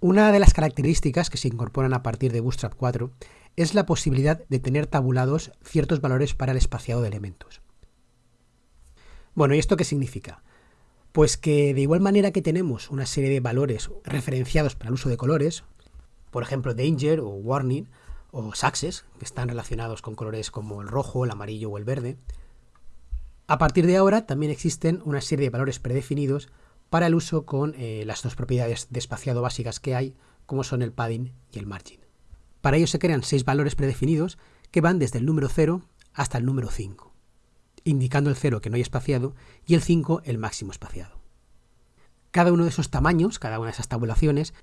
Una de las características que se incorporan a partir de Bootstrap 4 es la posibilidad de tener tabulados ciertos valores para el espaciado de elementos. Bueno, ¿y esto qué significa? Pues que de igual manera que tenemos una serie de valores referenciados para el uso de colores, por ejemplo danger o warning o success, que están relacionados con colores como el rojo, el amarillo o el verde, a partir de ahora también existen una serie de valores predefinidos para el uso con eh, las dos propiedades de espaciado básicas que hay, como son el padding y el margin. Para ello se crean seis valores predefinidos que van desde el número 0 hasta el número 5, indicando el 0 que no hay espaciado y el 5 el máximo espaciado. Cada uno de esos tamaños, cada una de esas tabulaciones,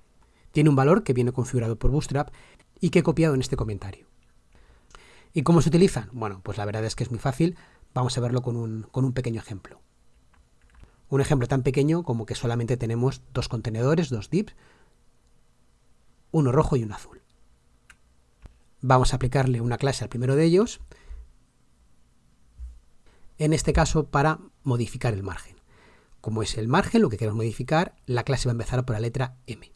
tiene un valor que viene configurado por Bootstrap y que he copiado en este comentario. ¿Y cómo se utilizan? Bueno, pues la verdad es que es muy fácil. Vamos a verlo con un, con un pequeño ejemplo. Un ejemplo tan pequeño como que solamente tenemos dos contenedores, dos divs, uno rojo y uno azul. Vamos a aplicarle una clase al primero de ellos, en este caso para modificar el margen. Como es el margen, lo que queremos modificar, la clase va a empezar por la letra M.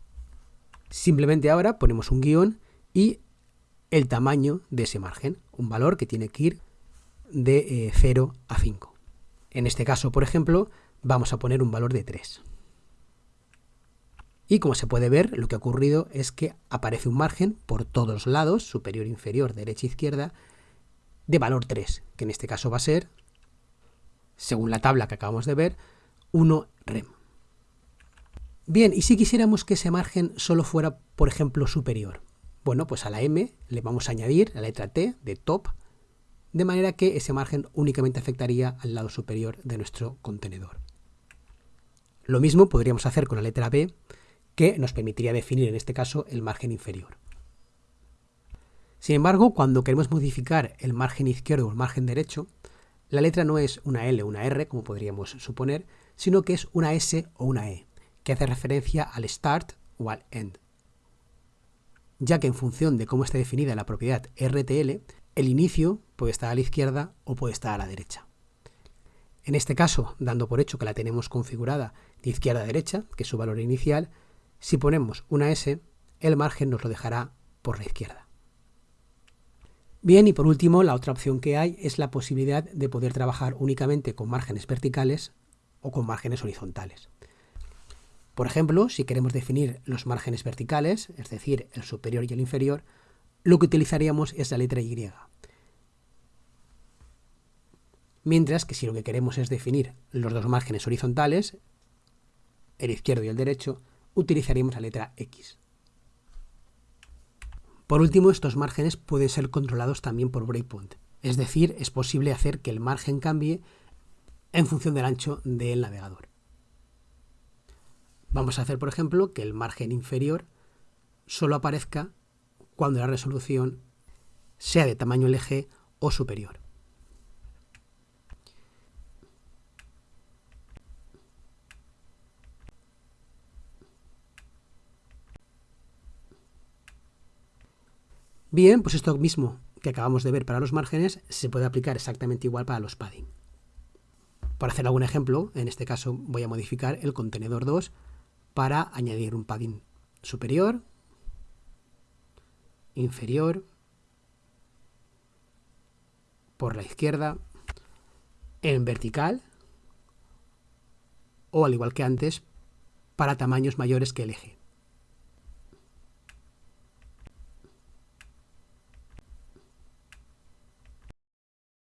Simplemente ahora ponemos un guion y el tamaño de ese margen, un valor que tiene que ir de 0 eh, a 5. En este caso, por ejemplo, vamos a poner un valor de 3. Y como se puede ver, lo que ha ocurrido es que aparece un margen por todos lados, superior, inferior, derecha, izquierda, de valor 3, que en este caso va a ser, según la tabla que acabamos de ver, 1 rem. Bien, y si quisiéramos que ese margen solo fuera, por ejemplo, superior, bueno, pues a la m le vamos a añadir la letra t de top, de manera que ese margen únicamente afectaría al lado superior de nuestro contenedor. Lo mismo podríamos hacer con la letra B, que nos permitiría definir en este caso el margen inferior. Sin embargo, cuando queremos modificar el margen izquierdo o el margen derecho, la letra no es una L o una R, como podríamos suponer, sino que es una S o una E, que hace referencia al start o al end. Ya que en función de cómo esté definida la propiedad RTL, el inicio puede estar a la izquierda o puede estar a la derecha. En este caso, dando por hecho que la tenemos configurada de izquierda a derecha, que es su valor inicial, si ponemos una S, el margen nos lo dejará por la izquierda. Bien, y por último, la otra opción que hay es la posibilidad de poder trabajar únicamente con márgenes verticales o con márgenes horizontales. Por ejemplo, si queremos definir los márgenes verticales, es decir, el superior y el inferior, lo que utilizaríamos es la letra Y. Mientras que si lo que queremos es definir los dos márgenes horizontales, el izquierdo y el derecho, utilizaríamos la letra X. Por último, estos márgenes pueden ser controlados también por breakpoint, es decir, es posible hacer que el margen cambie en función del ancho del navegador. Vamos a hacer, por ejemplo, que el margen inferior solo aparezca cuando la resolución sea de tamaño LG o superior. Bien, pues esto mismo que acabamos de ver para los márgenes se puede aplicar exactamente igual para los padding. Para hacer algún ejemplo, en este caso voy a modificar el contenedor 2 para añadir un padding superior, inferior, por la izquierda, en vertical o al igual que antes, para tamaños mayores que el eje.